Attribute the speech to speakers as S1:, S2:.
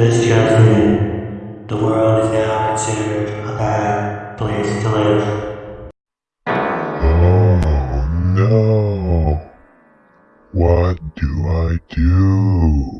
S1: This judgment, the world is now considered a bad place to live.
S2: Oh no! What do I do?